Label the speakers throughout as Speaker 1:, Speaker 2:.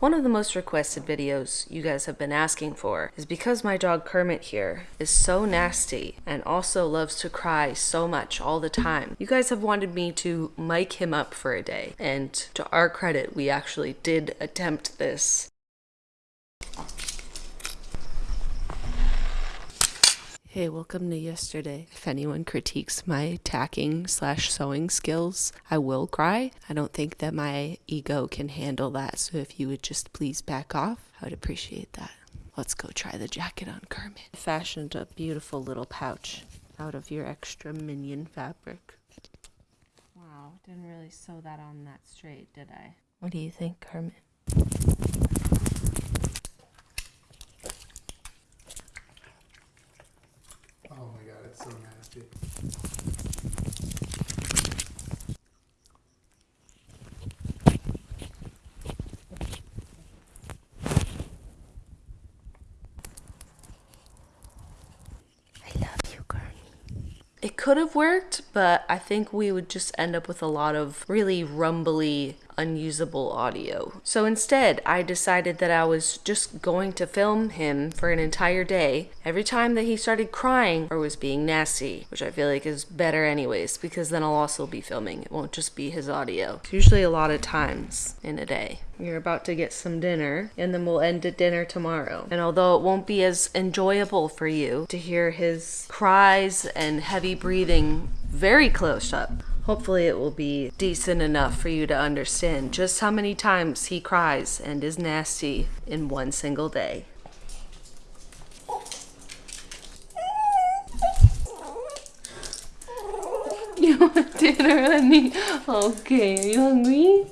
Speaker 1: One of the most requested videos you guys have been asking for is because my dog Kermit here is so nasty and also loves to cry so much all the time. You guys have wanted me to mic him up for a day, and to our credit, we actually did attempt this. Hey, welcome to yesterday. If anyone critiques my tacking slash sewing skills, I will cry. I don't think that my ego can handle that, so if you would just please back off, I would appreciate that. Let's go try the jacket on Kermit. I fashioned a beautiful little pouch out of your extra minion fabric.
Speaker 2: Wow, didn't really sew that on that straight, did I?
Speaker 1: What do you think, Kermit?
Speaker 3: My god, it's so.
Speaker 1: I love you, Kermit. It could have worked, but I think we would just end up with a lot of really rumbly, unusable audio. So instead, I decided that I was just going to film him for an entire day every time that he started crying or was being nasty, which I feel like is better anyways, because then I'll also be filming. It won't just be his audio. It's usually a lot of times in a day. You're about to get some dinner, and then we'll end at dinner tomorrow. And although it won't be as enjoyable for you to hear his cries and heavy breathing very close up, hopefully it will be decent enough for you to understand just how many times he cries and is nasty in one single day. You want dinner, honey? Okay, are you hungry?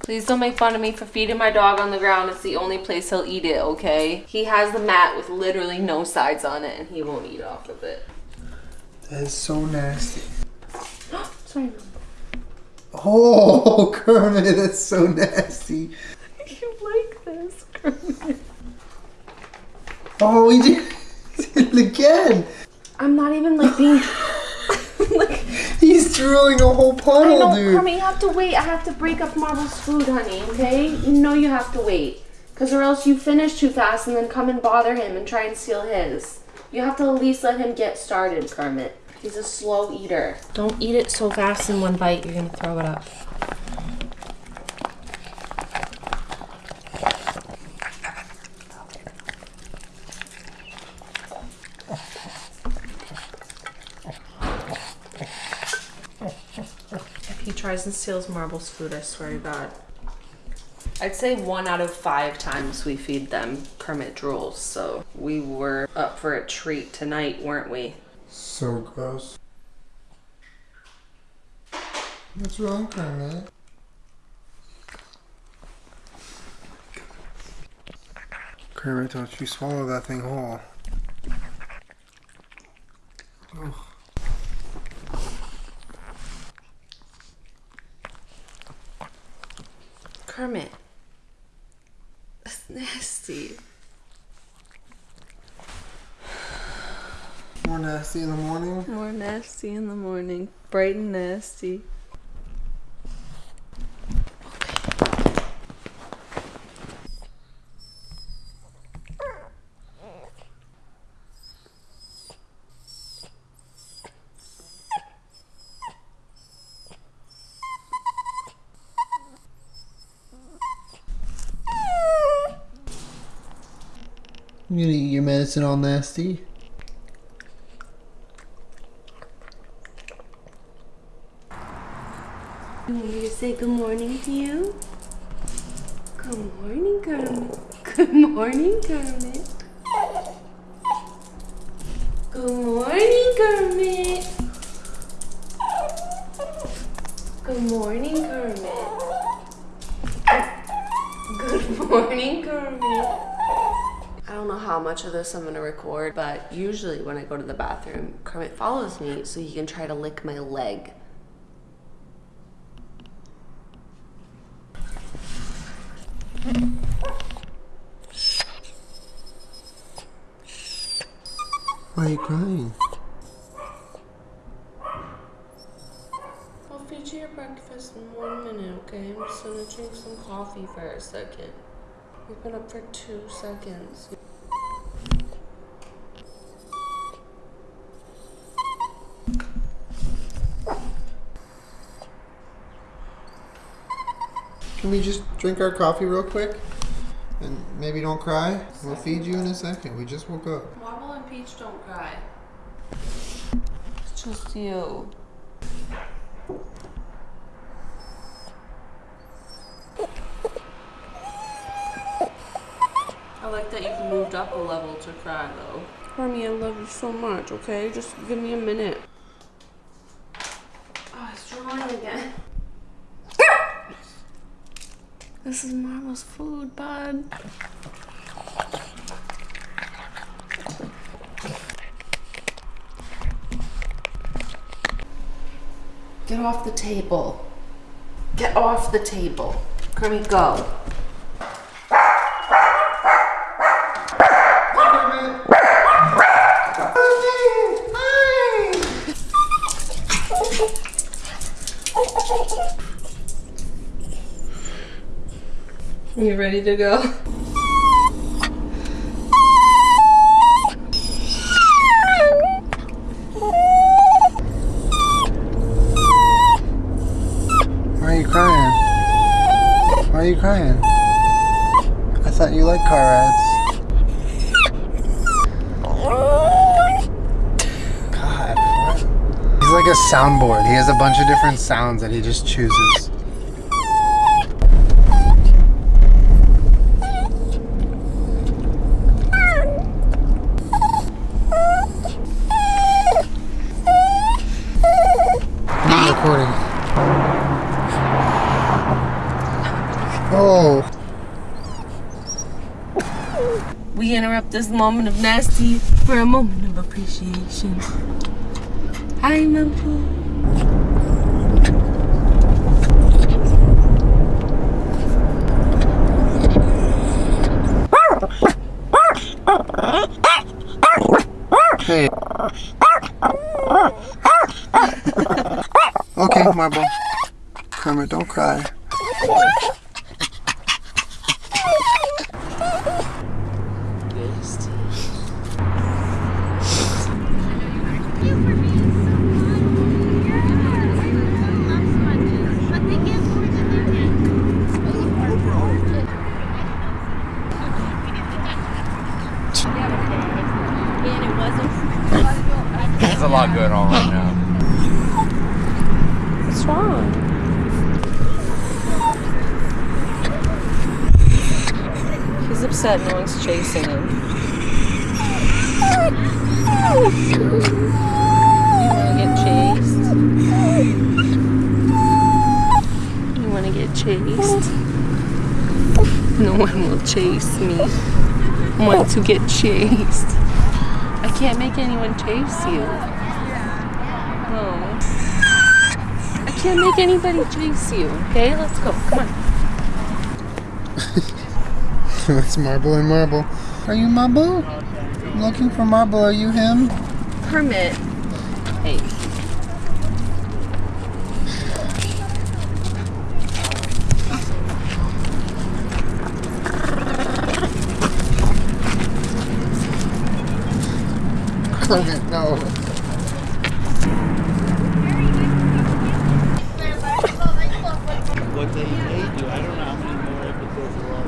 Speaker 1: Please don't make fun of me for feeding my dog on the ground. It's the only place he'll eat it, okay? He has the mat with literally no sides on it and he won't eat off of it.
Speaker 3: That is so nasty.
Speaker 1: Sorry.
Speaker 3: Oh, Kermit, that's so nasty.
Speaker 1: You like this, Kermit?
Speaker 3: Oh, he did did it again.
Speaker 1: I'm not even like being like
Speaker 3: He's drooling a whole puddle, I
Speaker 1: know,
Speaker 3: dude.
Speaker 1: Kermit, you have to wait. I have to break up Marble's food, honey, okay? You know you have to wait. Because or else you finish too fast and then come and bother him and try and steal his. You have to at least let him get started, Kermit. He's a slow eater. Don't eat it so fast in one bite, you're gonna throw it up. If he tries and steals Marble's food, I swear to God. I'd say one out of five times we feed them Kermit drools, so we were up for a treat tonight, weren't we?
Speaker 3: So gross. What's wrong, Kermit? Kermit, don't you swallow that thing whole.
Speaker 1: Kermit. That's nasty.
Speaker 3: More nasty in the morning.
Speaker 1: More nasty in the morning. Bright and nasty.
Speaker 3: You gonna eat your medicine all nasty?
Speaker 1: You want me to say good morning to you? Good morning, Kermit. Good morning, Kermit. Good morning, Kermit. Good morning, Kermit. Good morning, Kermit. I don't know how much of this I'm gonna record, but usually when I go to the bathroom, Kermit follows me so he can try to lick my leg.
Speaker 3: Why are you crying?
Speaker 1: I'll feed you your breakfast in one minute, okay? I'm just gonna drink some coffee for a second. We've been up for two seconds.
Speaker 3: Can we just drink our coffee real quick? And maybe don't cry? We'll feed you in a second. We just woke up.
Speaker 1: Marble and Peach don't cry. You. I like that you've moved up a level to cry though. Hermie, I love you so much, okay? Just give me a minute. Oh, it's drawing again. This is Marble's food, bud. Get off the table. Get off the table. Kermit, go. Are you ready to go?
Speaker 3: Why are you crying? Why are you crying? I thought you liked car rides. God, what? He's like a soundboard. He has a bunch of different sounds that he just chooses. I'm recording. Oh.
Speaker 1: We interrupt this moment of nasty for a moment of appreciation. Hi, Mampu.
Speaker 3: Hey. okay, Marble. Kermit, don't cry.
Speaker 4: There's a lot going on right now.
Speaker 1: What's wrong? He's upset no one's chasing him. You wanna get chased? You wanna get chased? No one will chase me. Want to get chased. I can't make anyone chase you. No. I can't make anybody chase you. Okay, let's go. Come on.
Speaker 3: it's Marble and Marble. Are you Marble? Looking for Marble. Are you him?
Speaker 1: Kermit. Hey.
Speaker 3: Kermit, no.
Speaker 5: What they may do, I don't know how many more episodes there are.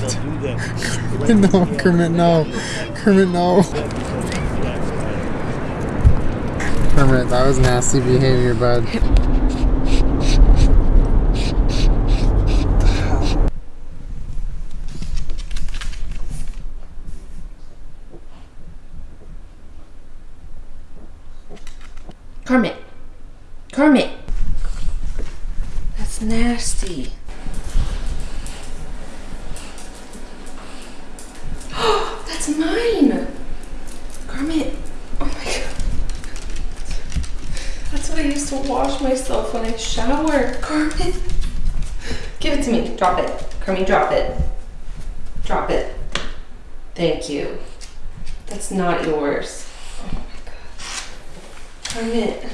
Speaker 5: They'll do that.
Speaker 3: No, Kermit, no. Kermit, no. Kermit, that was nasty behavior, bud.
Speaker 1: Kermit. Kermit. That's nasty. That's mine. Kermit. Oh my god. That's what I used to wash myself when I shower. Kermit. Give it to me. Drop it. Kermit, drop it. Drop it. Thank you. That's not yours. Oh my god. Kermit.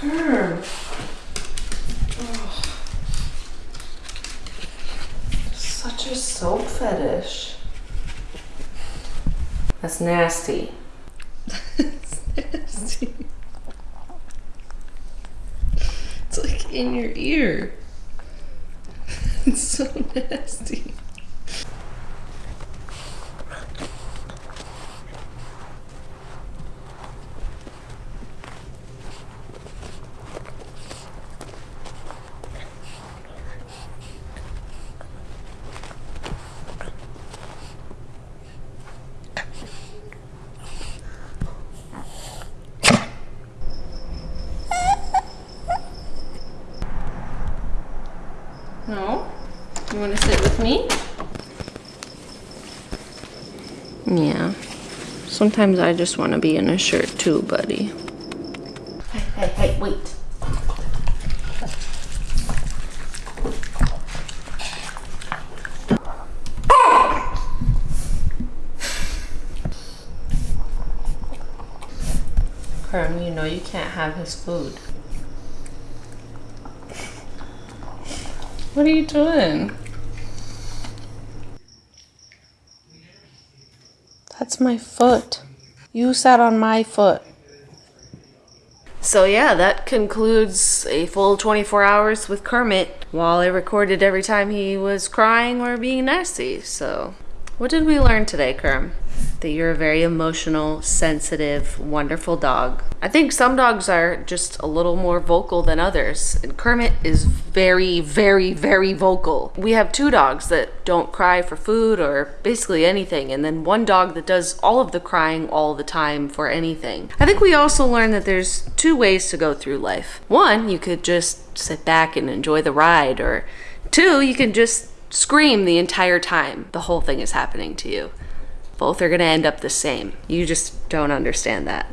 Speaker 1: Herb. Ugh. Such a soap fetish. That's nasty. That's nasty. It's like in your ear. No? You want to sit with me? Yeah. Sometimes I just want to be in a shirt too, buddy. Hey, hey, hey, wait. Kerm, you know you can't have his food. What are you doing? That's my foot. You sat on my foot. So, yeah, that concludes a full 24 hours with Kermit while I recorded every time he was crying or being nasty. So, what did we learn today, Kerm? That you're a very emotional, sensitive, wonderful dog. I think some dogs are just a little more vocal than others, and Kermit is very, very, very vocal. We have two dogs that don't cry for food or basically anything, and then one dog that does all of the crying all the time for anything. I think we also learned that there's two ways to go through life. One, you could just sit back and enjoy the ride, or two, you can just scream the entire time the whole thing is happening to you. Both are going to end up the same. You just don't understand that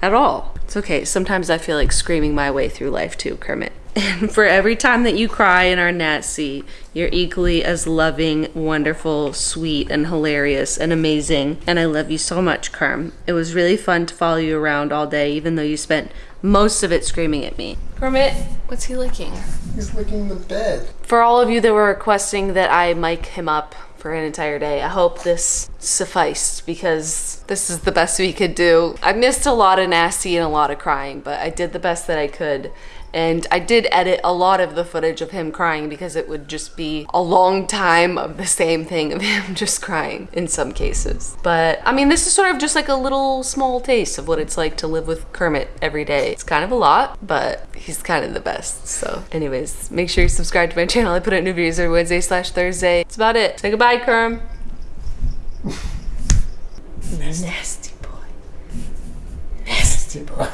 Speaker 1: at all. It's okay. Sometimes I feel like screaming my way through life too, Kermit. And for every time that you cry in our Natsy, you're equally as loving, wonderful, sweet, and hilarious and amazing. And I love you so much, Kerm. It was really fun to follow you around all day, even though you spent most of it screaming at me. Kermit, what's he licking?
Speaker 3: He's licking the bed.
Speaker 1: For all of you that were requesting that I mic him up for an entire day, I hope this sufficed because this is the best we could do. I missed a lot of nasty and a lot of crying, but I did the best that I could. And I did edit a lot of the footage of him crying because it would just be a long time of the same thing of him just crying in some cases. But I mean, this is sort of just like a little small taste of what it's like to live with Kermit every day. It's kind of a lot, but he's kind of the best. So anyways, make sure you subscribe to my channel. I put out new videos every Wednesday slash Thursday. That's about it. Say goodbye, Kerm. Nasty boy. Nasty boy.